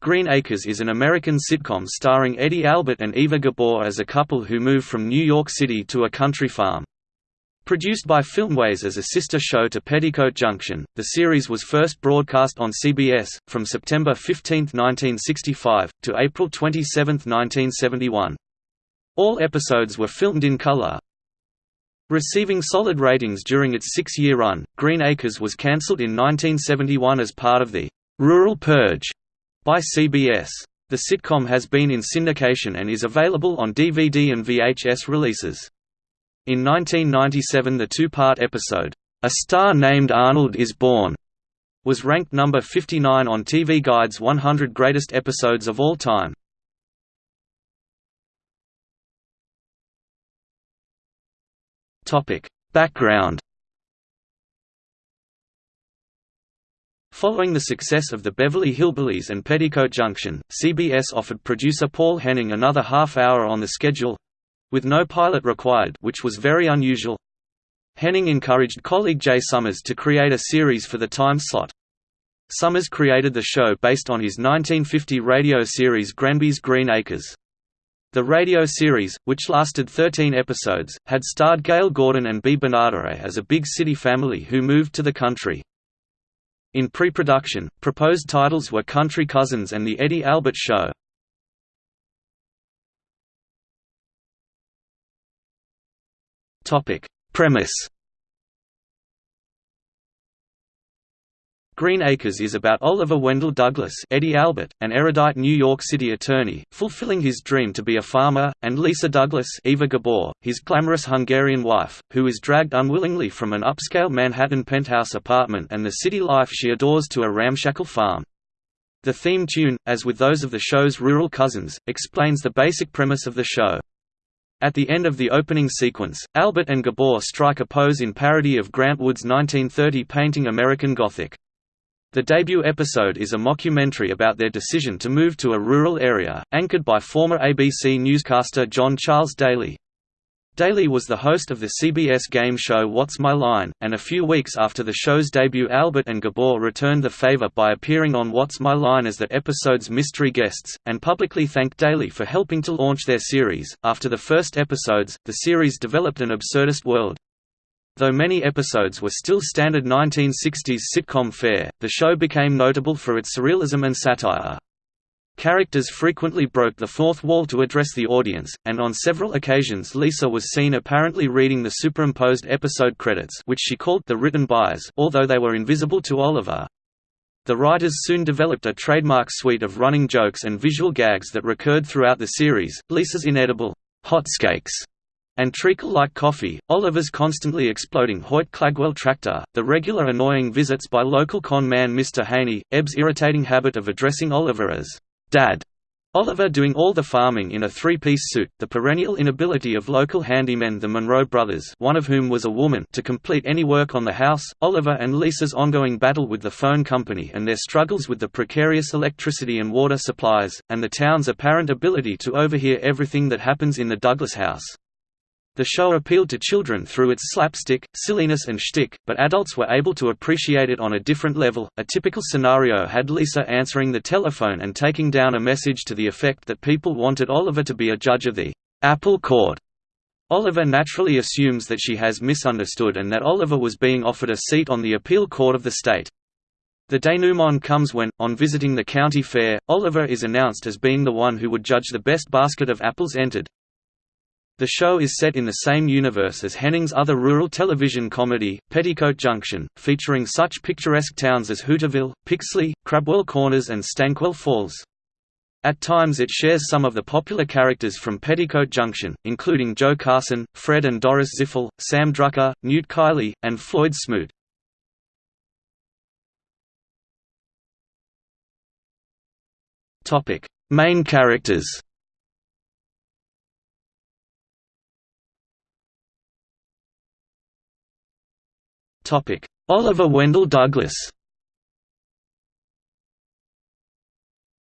Green Acres is an American sitcom starring Eddie Albert and Eva Gabor as a couple who move from New York City to a country farm. Produced by Filmways as a sister show to Petticoat Junction, the series was first broadcast on CBS, from September 15, 1965, to April 27, 1971. All episodes were filmed in color. Receiving solid ratings during its six-year run, Green Acres was cancelled in 1971 as part of the «Rural Purge» by CBS. The sitcom has been in syndication and is available on DVD and VHS releases. In 1997 the two-part episode, A Star Named Arnold is Born, was ranked number 59 on TV Guide's 100 Greatest Episodes of All Time. Background Following the success of the Beverly Hillbillies and Petticoat Junction, CBS offered producer Paul Henning another half hour on the schedule—with no pilot required which was very unusual. Henning encouraged colleague Jay Sommers to create a series for the time slot. Sommers created the show based on his 1950 radio series Granby's Green Acres. The radio series, which lasted 13 episodes, had starred Gale Gordon and Bea Benaderet as a big city family who moved to the country. In pre-production, proposed titles were Country Cousins and The Eddie Albert Show. Premise Green Acres is about Oliver Wendell Douglas Eddie Albert, an erudite New York City attorney, fulfilling his dream to be a farmer, and Lisa Douglas Eva Gabor, his glamorous Hungarian wife, who is dragged unwillingly from an upscale Manhattan penthouse apartment and the city life she adores to a ramshackle farm. The theme tune, as with those of the show's rural cousins, explains the basic premise of the show. At the end of the opening sequence, Albert and Gabor strike a pose in parody of Grant Wood's 1930 painting American Gothic. The debut episode is a mockumentary about their decision to move to a rural area, anchored by former ABC newscaster John Charles Daly. Daly was the host of the CBS game show What's My Line, and a few weeks after the show's debut Albert and Gabor returned the favor by appearing on What's My Line as the episode's mystery guests, and publicly thanked Daly for helping to launch their series. After the first episodes, the series developed an absurdist world, Though many episodes were still standard 1960s sitcom fare, the show became notable for its surrealism and satire. Characters frequently broke the fourth wall to address the audience, and on several occasions Lisa was seen apparently reading the superimposed episode credits which she called the written bys although they were invisible to Oliver. The writers soon developed a trademark suite of running jokes and visual gags that recurred throughout the series, Lisa's inedible hotcakes and treacle like coffee, Oliver's constantly exploding Hoyt Clagwell tractor, the regular annoying visits by local con man Mr. Haney, Eb's irritating habit of addressing Oliver as Dad, Oliver doing all the farming in a three-piece suit, the perennial inability of local handymen the Monroe brothers one of whom was a woman to complete any work on the house, Oliver and Lisa's ongoing battle with the phone company and their struggles with the precarious electricity and water supplies, and the town's apparent ability to overhear everything that happens in the Douglas house. The show appealed to children through its slapstick, silliness and shtick, but adults were able to appreciate it on a different level. A typical scenario had Lisa answering the telephone and taking down a message to the effect that people wanted Oliver to be a judge of the apple court. Oliver naturally assumes that she has misunderstood and that Oliver was being offered a seat on the appeal court of the state. The denouement comes when, on visiting the county fair, Oliver is announced as being the one who would judge the best basket of apples entered. The show is set in the same universe as Henning's other rural television comedy, Petticoat Junction, featuring such picturesque towns as Hooterville, Pixley, Crabwell Corners and Stankwell Falls. At times it shares some of the popular characters from Petticoat Junction, including Joe Carson, Fred and Doris Ziffel, Sam Drucker, Newt Kiley, and Floyd Smoot. Main characters Oliver Wendell Douglas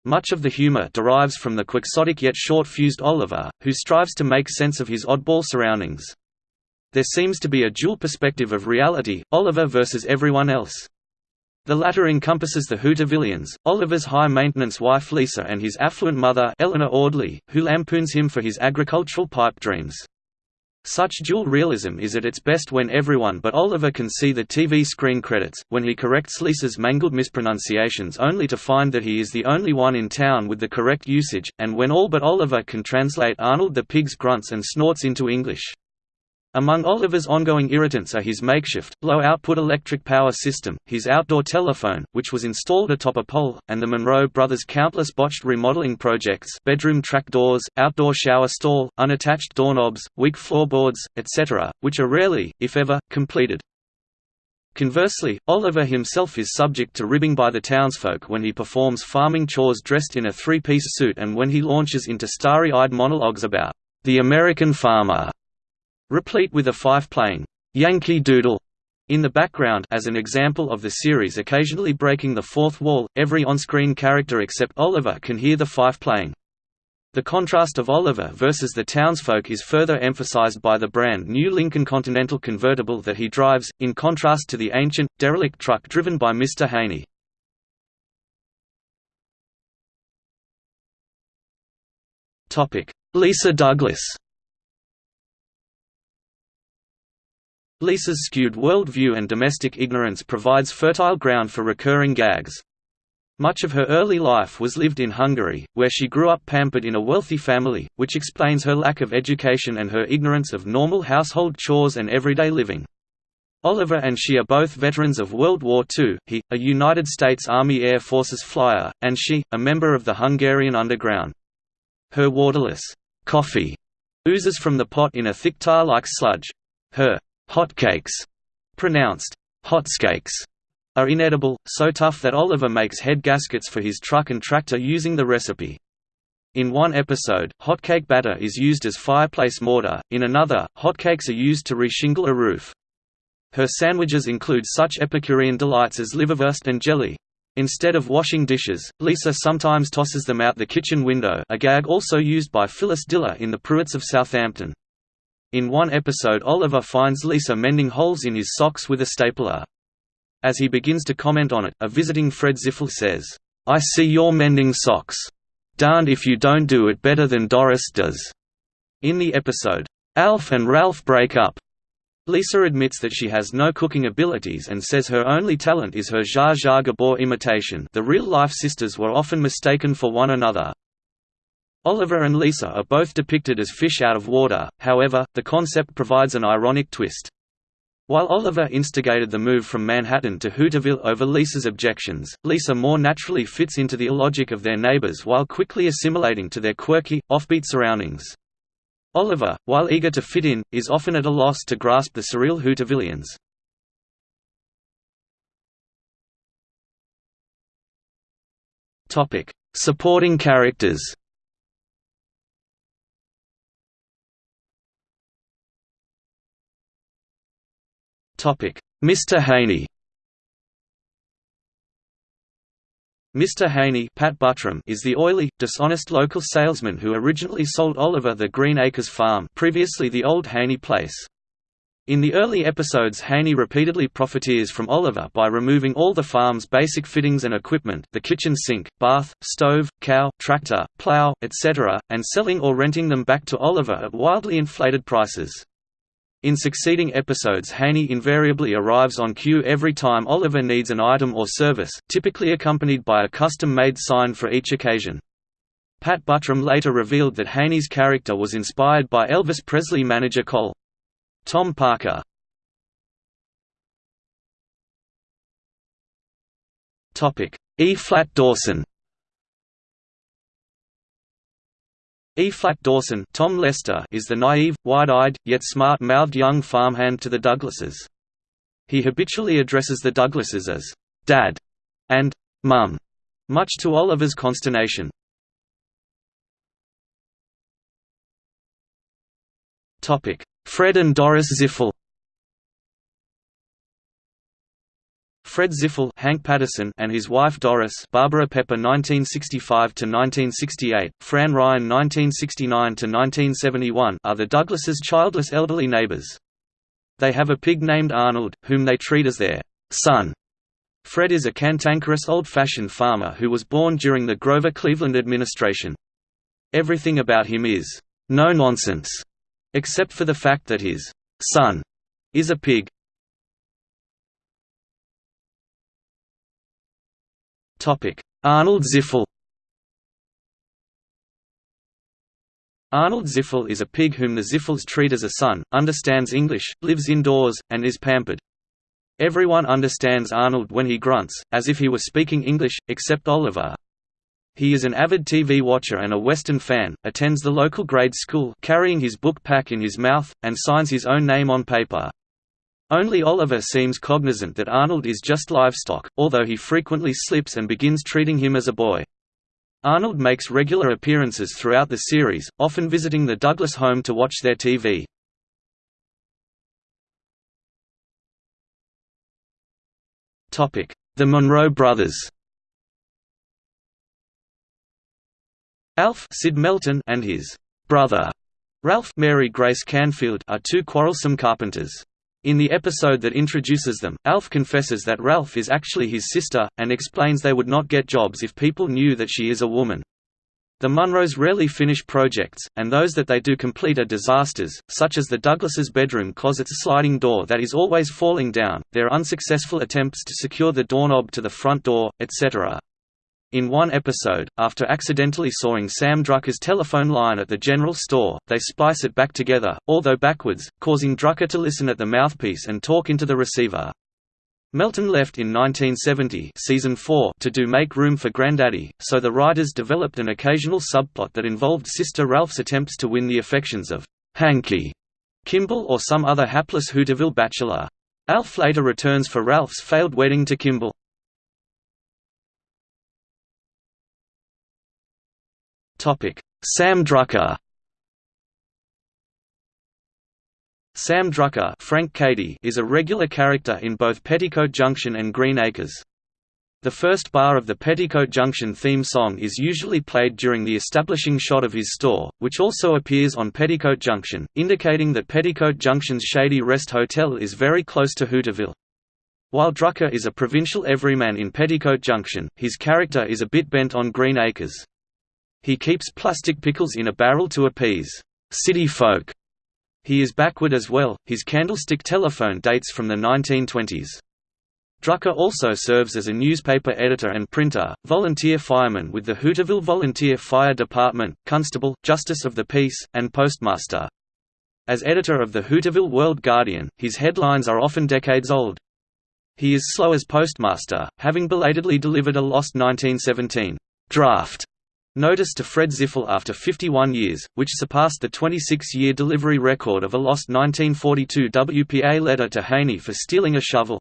Much of the humor derives from the quixotic yet short-fused Oliver, who strives to make sense of his oddball surroundings. There seems to be a dual perspective of reality, Oliver versus everyone else. The latter encompasses the Hootervillians, Oliver's high-maintenance wife Lisa and his affluent mother Eleanor Audley, who lampoons him for his agricultural pipe dreams. Such dual realism is at its best when everyone but Oliver can see the TV screen credits, when he corrects Lisa's mangled mispronunciations only to find that he is the only one in town with the correct usage, and when all but Oliver can translate Arnold the pig's grunts and snorts into English. Among Oliver's ongoing irritants are his makeshift, low-output electric power system, his outdoor telephone, which was installed atop a pole, and the Monroe brothers' countless botched remodeling projects bedroom track doors, outdoor shower stall, unattached doorknobs, weak floorboards, etc., which are rarely, if ever, completed. Conversely, Oliver himself is subject to ribbing by the townsfolk when he performs farming chores dressed in a three-piece suit and when he launches into starry-eyed monologues about the American farmer replete with a fife playing Yankee Doodle in the background as an example of the series occasionally breaking the fourth wall, every on-screen character except Oliver can hear the fife playing. The contrast of Oliver versus the townsfolk is further emphasized by the brand new Lincoln Continental convertible that he drives, in contrast to the ancient, derelict truck driven by Mr. Haney. Lisa Douglas Lisa's skewed worldview and domestic ignorance provides fertile ground for recurring gags. Much of her early life was lived in Hungary, where she grew up pampered in a wealthy family, which explains her lack of education and her ignorance of normal household chores and everyday living. Oliver and she are both veterans of World War II, he, a United States Army Air Forces flyer, and she, a member of the Hungarian underground. Her waterless coffee oozes from the pot in a thick tar-like sludge. Her Hotcakes, pronounced hotskakes, are inedible, so tough that Oliver makes head gaskets for his truck and tractor using the recipe. In one episode, hotcake batter is used as fireplace mortar, in another, hotcakes are used to reshingle a roof. Her sandwiches include such Epicurean delights as liverwurst and jelly. Instead of washing dishes, Lisa sometimes tosses them out the kitchen window a gag also used by Phyllis Diller in The Pruitts of Southampton. In one episode Oliver finds Lisa mending holes in his socks with a stapler. As he begins to comment on it, a visiting Fred Ziffel says, "'I see you're mending socks. Darned if you don't do it better than Doris does." In the episode, "'Alf and Ralph Break Up'", Lisa admits that she has no cooking abilities and says her only talent is her Zsa Zsa Gabor imitation the real-life sisters were often mistaken for one another. Oliver and Lisa are both depicted as fish out of water, however, the concept provides an ironic twist. While Oliver instigated the move from Manhattan to Hooterville over Lisa's objections, Lisa more naturally fits into the illogic of their neighbors while quickly assimilating to their quirky, offbeat surroundings. Oliver, while eager to fit in, is often at a loss to grasp the surreal Hootervillians. Supporting characters Mr. Haney Mr. Haney Pat Buttram is the oily, dishonest local salesman who originally sold Oliver the Green Acres farm previously the old Haney place. In the early episodes Haney repeatedly profiteers from Oliver by removing all the farm's basic fittings and equipment the kitchen sink, bath, stove, cow, tractor, plow, etc., and selling or renting them back to Oliver at wildly inflated prices. In succeeding episodes Haney invariably arrives on cue every time Oliver needs an item or service, typically accompanied by a custom-made sign for each occasion. Pat Buttram later revealed that Haney's character was inspired by Elvis Presley manager Col. Tom Parker. E-flat Dawson E-flat Dawson Tom Lester is the naive, wide-eyed, yet smart-mouthed young farmhand to the Douglases. He habitually addresses the Douglases as «Dad» and «Mum», much to Oliver's consternation. Fred and Doris Ziffel Fred Ziffel Hank Patterson and his wife Doris Barbara Pepper 1965–1968, Fran Ryan 1969–1971 are the Douglases' childless elderly neighbors. They have a pig named Arnold, whom they treat as their son. Fred is a cantankerous old-fashioned farmer who was born during the Grover Cleveland administration. Everything about him is no-nonsense, except for the fact that his son is a pig. Arnold Ziffel Arnold Ziffel is a pig whom the Ziffels treat as a son, understands English, lives indoors, and is pampered. Everyone understands Arnold when he grunts, as if he were speaking English, except Oliver. He is an avid TV watcher and a Western fan, attends the local grade school carrying his book pack in his mouth, and signs his own name on paper. Only Oliver seems cognizant that Arnold is just livestock, although he frequently slips and begins treating him as a boy. Arnold makes regular appearances throughout the series, often visiting the Douglas home to watch their TV. The Monroe brothers Alf Sid Melton and his brother Ralph Mary Grace Canfield are two quarrelsome carpenters. In the episode that introduces them, Alf confesses that Ralph is actually his sister, and explains they would not get jobs if people knew that she is a woman. The Monroes rarely finish projects, and those that they do complete are disasters, such as the Douglases' bedroom closet's sliding door that is always falling down, their unsuccessful attempts to secure the doorknob to the front door, etc. In one episode, after accidentally sawing Sam Drucker's telephone line at the general store, they splice it back together, although backwards, causing Drucker to listen at the mouthpiece and talk into the receiver. Melton left in 1970 season 4 to do Make Room for Granddaddy, so the writers developed an occasional subplot that involved Sister Ralph's attempts to win the affections of Hanky Kimball or some other hapless Hooterville bachelor. Alf later returns for Ralph's failed wedding to Kimball. Sam Drucker Sam Drucker Frank Cady is a regular character in both Petticoat Junction and Green Acres. The first bar of the Petticoat Junction theme song is usually played during the establishing shot of his store, which also appears on Petticoat Junction, indicating that Petticoat Junction's Shady Rest Hotel is very close to Hooterville. While Drucker is a provincial everyman in Petticoat Junction, his character is a bit bent on Green Acres. He keeps plastic pickles in a barrel to appease city folk. He is backward as well, his candlestick telephone dates from the 1920s. Drucker also serves as a newspaper editor and printer, volunteer fireman with the Hooterville Volunteer Fire Department, constable, justice of the peace, and postmaster. As editor of the Hooterville World Guardian, his headlines are often decades old. He is slow as postmaster, having belatedly delivered a lost 1917 draft Notice to Fred Ziffel after 51 years, which surpassed the 26-year delivery record of a lost 1942 WPA letter to Haney for stealing a shovel.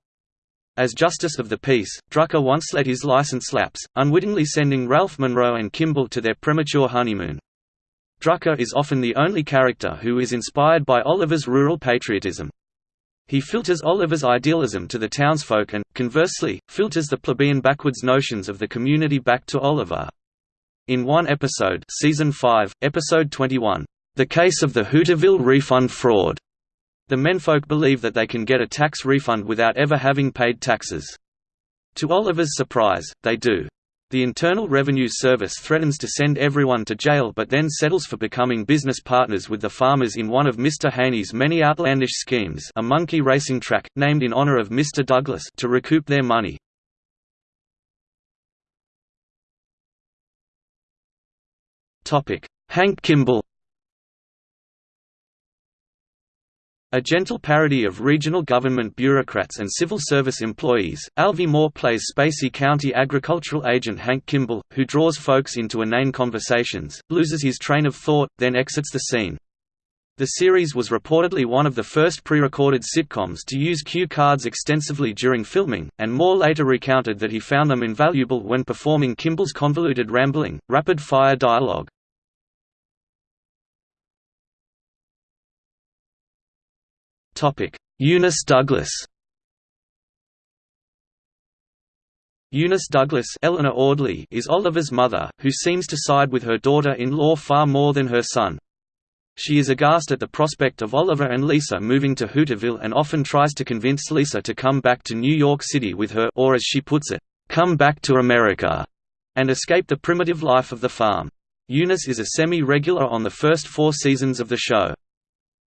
As Justice of the Peace, Drucker once let his license lapse, unwittingly sending Ralph Monroe and Kimball to their premature honeymoon. Drucker is often the only character who is inspired by Oliver's rural patriotism. He filters Oliver's idealism to the townsfolk and, conversely, filters the plebeian backwards notions of the community back to Oliver. In one episode season 5, episode 21, The Case of the Hooterville Refund Fraud, the menfolk believe that they can get a tax refund without ever having paid taxes. To Oliver's surprise, they do. The Internal Revenue Service threatens to send everyone to jail but then settles for becoming business partners with the farmers in one of Mr. Haney's many outlandish schemes a monkey racing track, named in honor of Mr. Douglas to recoup their money. Hank Kimball A gentle parody of regional government bureaucrats and civil service employees, Alvy Moore plays Spacey County agricultural agent Hank Kimball, who draws folks into inane conversations, loses his train of thought, then exits the scene. The series was reportedly one of the first pre-recorded sitcoms to use cue cards extensively during filming, and Moore later recounted that he found them invaluable when performing Kimball's convoluted rambling, rapid-fire dialogue. Eunice Douglas Eunice Douglas Eleanor Audley is Oliver's mother, who seems to side with her daughter-in-law far more than her son. She is aghast at the prospect of Oliver and Lisa moving to Hooterville and often tries to convince Lisa to come back to New York City with her or as she puts it, "'Come back to America' and escape the primitive life of the farm. Eunice is a semi-regular on the first four seasons of the show.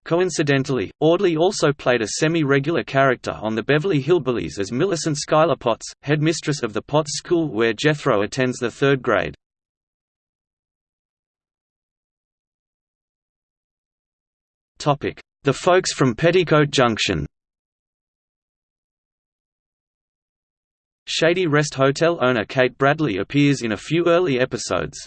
Coincidentally, Audley also played a semi-regular character on the Beverly Hillbillies as Millicent Schuyler Potts, headmistress of the Potts School where Jethro attends the third grade. The folks from Petticoat Junction Shady Rest Hotel owner Kate Bradley appears in a few early episodes.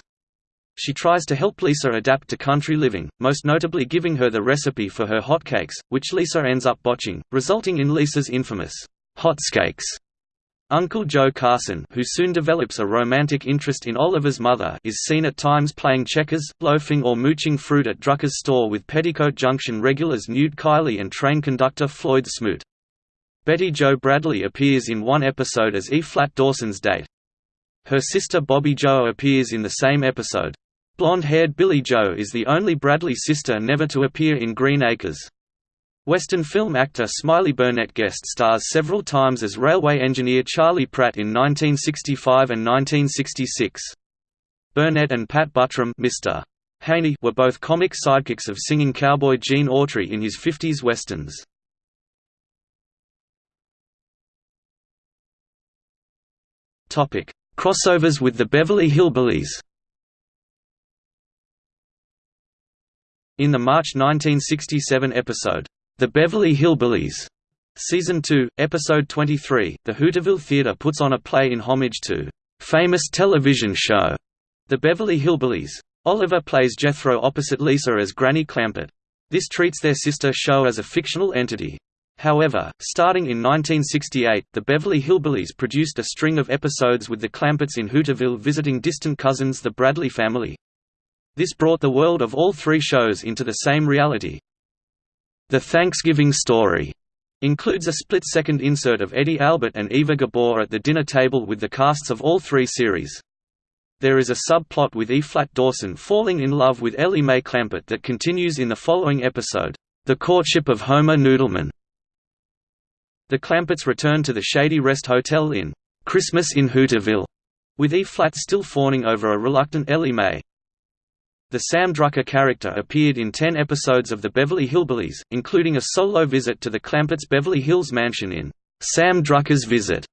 She tries to help Lisa adapt to country living, most notably giving her the recipe for her hotcakes, which Lisa ends up botching, resulting in Lisa's infamous hotscakes. Uncle Joe Carson who soon develops a romantic interest in Oliver's mother is seen at times playing checkers, loafing or mooching fruit at Drucker's store with Petticoat Junction regulars Newt Kiley and train conductor Floyd Smoot. Betty Jo Bradley appears in one episode as E-flat Dawson's date. Her sister Bobby Jo appears in the same episode. Blonde-haired Billie Jo is the only Bradley sister never to appear in Green Acres. Western film actor Smiley Burnette guest stars several times as railway engineer Charlie Pratt in 1965 and 1966. Burnette and Pat Buttram Mr. Haney were both comic sidekicks of singing cowboy Gene Autry in his 50s westerns. Crossovers with the Beverly Hillbillies In the March 1967 episode, The Beverly Hillbillies, Season 2, Episode 23, the Hooterville Theatre puts on a play in homage to famous television show, The Beverly Hillbillies. Oliver plays Jethro opposite Lisa as Granny Clampett. This treats their sister show as a fictional entity. However, starting in 1968, the Beverly Hillbillies produced a string of episodes with the Clampetts in Hooterville visiting distant cousins the Bradley family. This brought the world of all three shows into the same reality. The Thanksgiving Story includes a split-second insert of Eddie Albert and Eva Gabor at the dinner table with the casts of all three series. There is a subplot with E-flat Dawson falling in love with Ellie Mae Clampett that continues in the following episode, The Courtship of Homer Noodleman. The Clampetts return to the Shady Rest Hotel in Christmas in Hooterville, with E-flat still fawning over a reluctant Ellie Mae. The Sam Drucker character appeared in ten episodes of The Beverly Hillbillies, including a solo visit to the Clampetts' Beverly Hills mansion in Sam Drucker's Visit.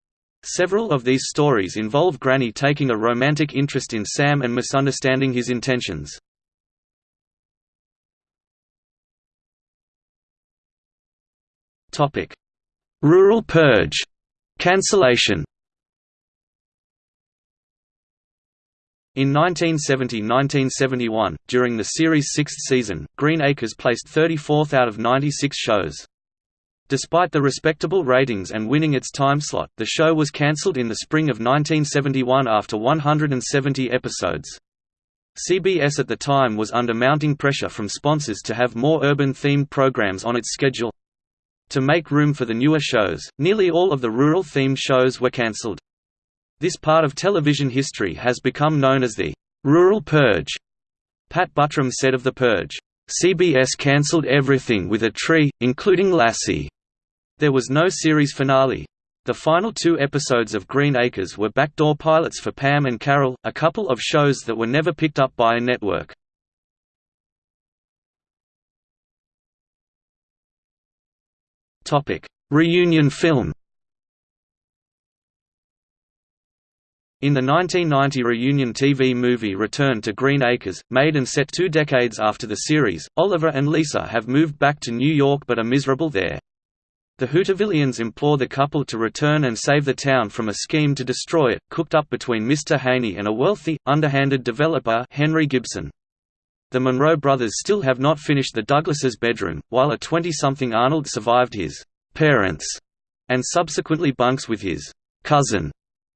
Several of these stories involve Granny taking a romantic interest in Sam and misunderstanding his intentions. Rural Purge cancellation In 1970–1971, during the series' sixth season, Green Acres placed 34th out of 96 shows. Despite the respectable ratings and winning its time slot, the show was cancelled in the spring of 1971 after 170 episodes. CBS at the time was under mounting pressure from sponsors to have more urban-themed programs on its schedule. To make room for the newer shows, nearly all of the rural-themed shows were cancelled. This part of television history has become known as the «rural purge». Pat Buttram said of the purge, "...CBS cancelled everything with a tree, including Lassie. There was no series finale. The final two episodes of Green Acres were backdoor pilots for Pam and Carol, a couple of shows that were never picked up by a network. Reunion film In the 1990 reunion TV movie Return to Green Acres, made and set two decades after the series, Oliver and Lisa have moved back to New York but are miserable there. The Hootervillians implore the couple to return and save the town from a scheme to destroy it, cooked up between Mr. Haney and a wealthy, underhanded developer Henry Gibson. The Monroe brothers still have not finished the Douglases' bedroom, while a 20-something Arnold survived his «parents» and subsequently bunks with his «cousin»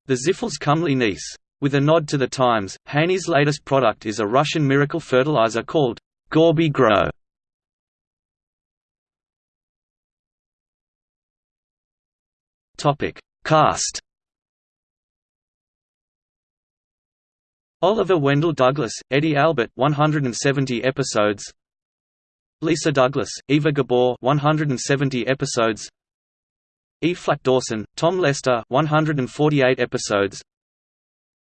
The Ziffels comely niece. With a nod to the times, Haney's latest product is a Russian miracle fertilizer called Gorby Grow. Topic: Cast. Oliver Wendell Douglas, Eddie Albert 170 episodes Lisa Douglas, Eva Gabor 170 episodes E. Flat Dawson, Tom Lester 148 episodes.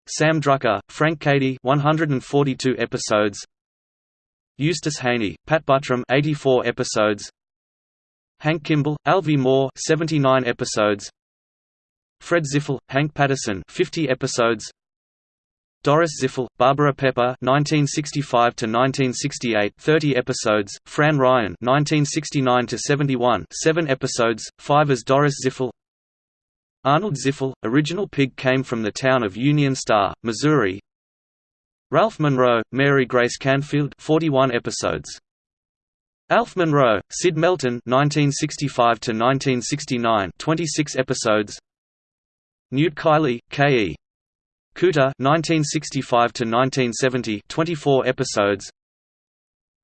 Sam Drucker, Frank Cady 142 episodes. Eustace Haney, Pat Buttram 84 episodes. Hank Kimball, Alvy Moore 79 episodes. Fred Ziffel, Hank Patterson 50 episodes Doris Ziffel, Barbara Pepper 1965 to 1968 30 episodes Fran Ryan 1969 to 71 7 episodes 5 as Doris Ziffel. Arnold Ziffel original pig came from the town of Union Star Missouri. Ralph Monroe Mary Grace Canfield 41 episodes. Alf Monroe Sid Melton 1965 to 1969 26 episodes. Newt Kiley K.E. Kuter 1965 to 1970 24 episodes.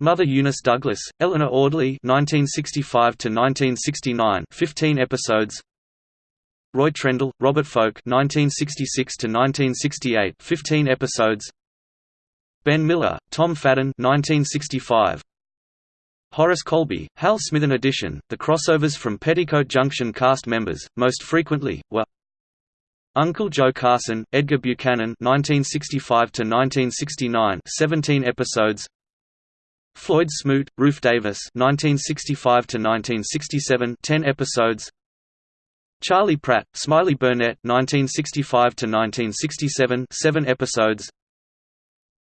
Mother Eunice Douglas Eleanor Audley 1965 to 1969 15 episodes. Roy Trendle Robert Foulk 1966 to 1968 15 episodes. Ben Miller Tom Fadden 1965 Horace Colby, Hal Smithen edition, the crossovers from Petticoat Junction cast members, most frequently, were Uncle Joe Carson, Edgar Buchanan 1965 to 1969 17 episodes. Floyd Smoot, Rufe Davis 1965 to 1967 10 episodes. Charlie Pratt, Smiley Burnette 1965 to 1967 7 episodes.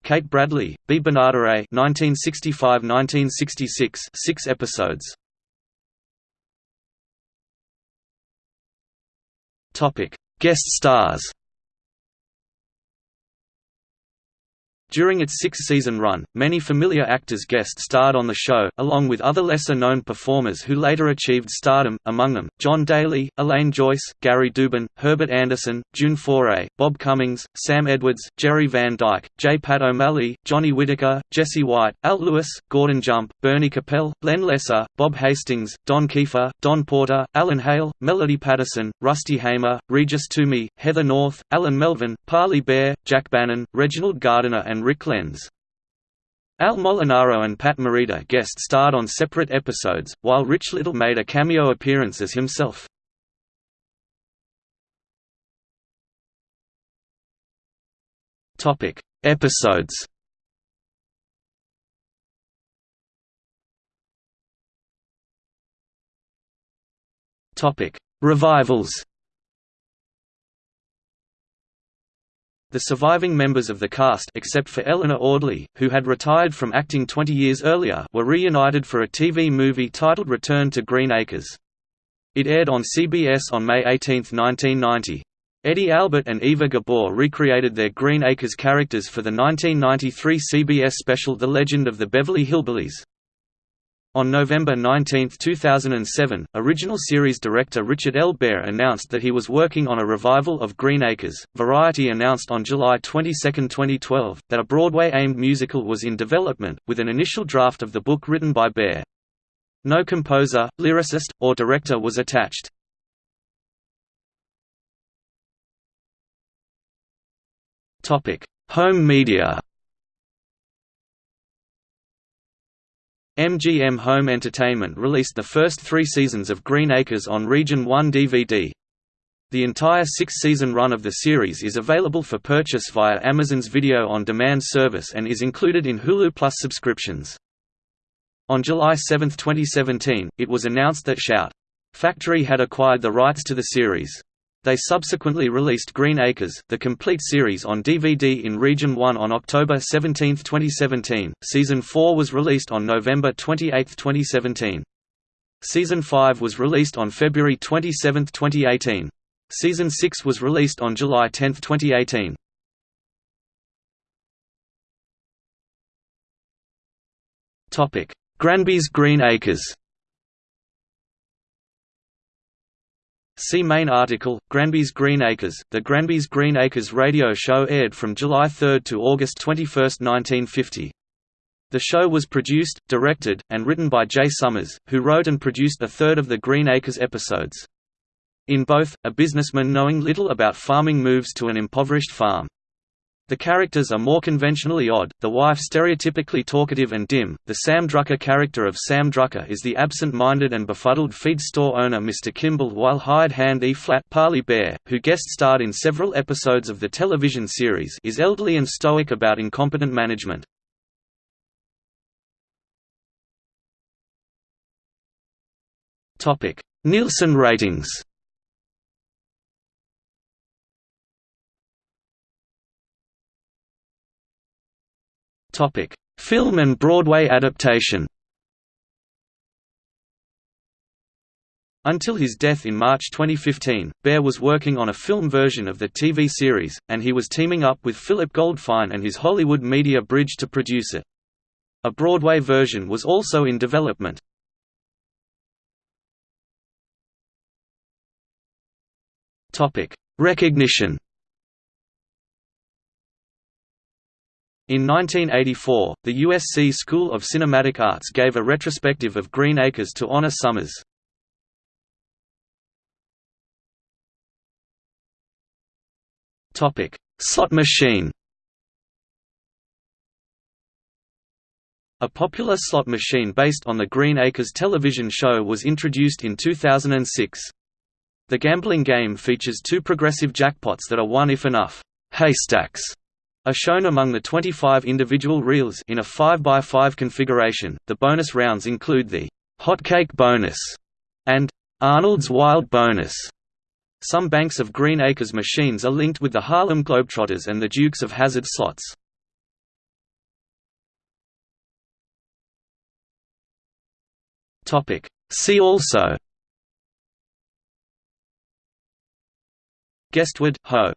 Kate Bradley, Bea Benaderet 1965–1966 6 episodes. Topic Guest stars During its six-season run, many familiar actors guest-starred on the show, along with other lesser-known performers who later achieved stardom, among them, John Daly, Elaine Joyce, Gary Dubin, Herbert Anderson, June Foray, Bob Cummings, Sam Edwards, Jerry Van Dyke, J. Pat O'Malley, Johnny Whitaker, Jesse White, Al Lewis, Gordon Jump, Bernie Kopell, Len Lesser, Bob Hastings, Don Keefer, Don Porter, Alan Hale, Melody Patterson, Rusty Hamer, Regis Toomey, Heather North, Alan Melvin, Parley Baer, Jack Bannon, Reginald Gardiner and Rick Lenz. Al Molinaro and Pat Morita guest starred on separate episodes, while Rich Little made a cameo appearance as himself. Topic: Episodes. Topic: Revivals. The surviving members of the cast except for Eleanor Audley, who had retired from acting 20 years earlier were reunited for a TV movie titled Return to Green Acres. It aired on CBS on May 18, 1990. Eddie Albert and Eva Gabor recreated their Green Acres characters for the 1993 CBS special The Legend of the Beverly Hillbillies. On November 19, 2007, original series director Richard L. Bare announced that he was working on a revival of Green Acres. Variety announced on July 22, 2012, that a Broadway-aimed musical was in development, with an initial draft of the book written by Bare. No composer, lyricist, or director was attached. Home media MGM Home Entertainment released the first three seasons of Green Acres on Region 1 DVD. The entire six-season run of the series is available for purchase via Amazon's Video on Demand service and is included in Hulu Plus subscriptions. On July 7, 2017, it was announced that Shout! Factory had acquired the rights to the series. They subsequently released Green Acres, the complete series on DVD in Region 1 on October 17, 2017. Season 4 was released on November 28, 2017. Season 5 was released on February 27, 2018. Season 6 was released on July 10, 2018. Topic: Granby's Green Acres. See main article, Granby's Green Acres. The Granby's Green Acres radio show aired from July 3 to August 21, 1950. The show was produced, directed, and written by Jay Sommers, who wrote and produced a third of the Green Acres episodes. In both, a businessman knowing little about farming moves to an impoverished farm. The characters are more conventionally odd, the wife stereotypically talkative and dim. The Sam Drucker character of Sam Drucker is the absent-minded and befuddled feed store owner Mr. Kimball while hired hand E-flat Parley Baer, who guest starred in several episodes of the television series is elderly and stoic about incompetent management. Nielsen ratings Topic: Film and Broadway adaptation. Until his death in March 2015, Bare was working on a film version of the TV series, and he was teaming up with Philip Goldfine and his Hollywood Media Bridge to produce it. A Broadway version was also in development. Recognition In 1984, the USC School of Cinematic Arts gave a retrospective of Green Acres to honor Sommers. Slot machine A popular slot machine based on the Green Acres television show was introduced in 2006. The gambling game features two progressive jackpots that are won if enough haystacks are shown among the 25 individual reels in a 5x5 configuration. The bonus rounds include the Hotcake bonus and Arnold's Wild bonus. Some banks of Green Acres machines are linked with the Harlem Globetrotters and the Dukes of Hazzard slots. Topic. See also Guestwood, Ho